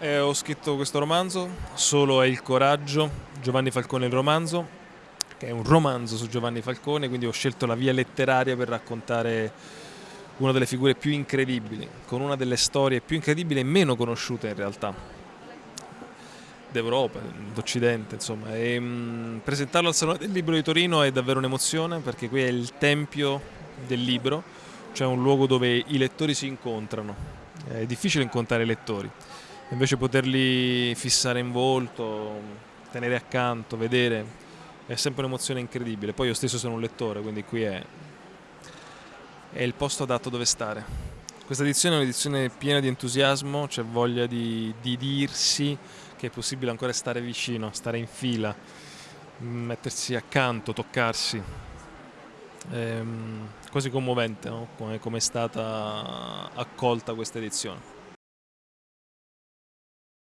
Eh, ho scritto questo romanzo, Solo è il coraggio, Giovanni Falcone il romanzo, che è un romanzo su Giovanni Falcone, quindi ho scelto la via letteraria per raccontare una delle figure più incredibili, con una delle storie più incredibili e meno conosciute in realtà d'Europa, d'Occidente, insomma. E, mh, mm, presentarlo al Salone del Libro di Torino è davvero un'emozione perché qui è il tempio del libro, cioè un luogo dove i lettori si incontrano. È difficile incontrare i lettori, invece poterli fissare in volto, tenere accanto, vedere, è sempre un'emozione incredibile. Poi io stesso sono un lettore, quindi qui è, è il posto adatto dove stare. Questa edizione è un'edizione piena di entusiasmo, c'è voglia di, di dirsi che è possibile ancora stare vicino, stare in fila, mettersi accanto, toccarsi. È ehm, quasi commovente no? come è stata accolta questa edizione.